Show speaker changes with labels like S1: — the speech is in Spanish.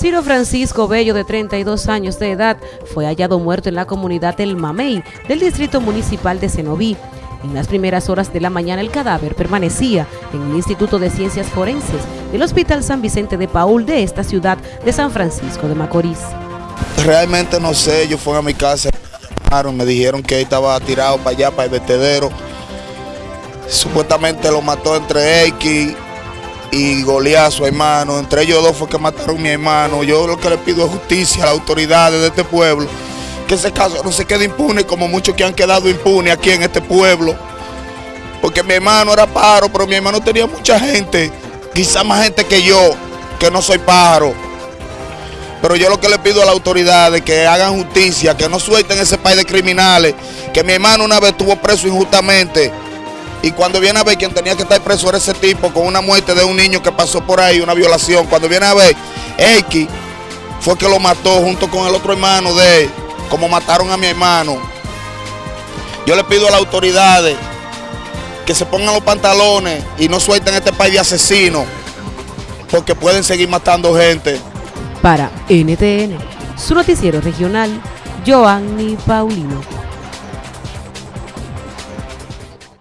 S1: Ciro Francisco Bello, de 32 años de edad, fue hallado muerto en la comunidad del Mamey, del distrito municipal de Cenoví. En las primeras horas de la mañana el cadáver permanecía en el Instituto de Ciencias Forenses del Hospital San Vicente de Paul de esta ciudad de San Francisco de Macorís.
S2: Realmente no sé, yo fui a mi casa, me dijeron que estaba tirado para allá, para el vertedero. Supuestamente lo mató entre X y su hermano. Entre ellos dos fue que mataron a mi hermano. Yo lo que le pido es justicia a las autoridades de este pueblo. Que ese caso no se quede impune como muchos que han quedado impunes aquí en este pueblo. Porque mi hermano era pájaro, pero mi hermano tenía mucha gente. Quizá más gente que yo, que no soy pájaro. Pero yo lo que le pido a las autoridades que hagan justicia, que no suelten ese país de criminales. Que mi hermano una vez estuvo preso injustamente y cuando viene a ver quien tenía que estar preso era ese tipo con una muerte de un niño que pasó por ahí, una violación. Cuando viene a ver, X fue que lo mató junto con el otro hermano de él, como mataron a mi hermano. Yo le pido a las autoridades que se pongan los pantalones y no suelten este país de asesinos, porque pueden seguir matando gente.
S1: Para NTN, su noticiero regional, Joanny Paulino.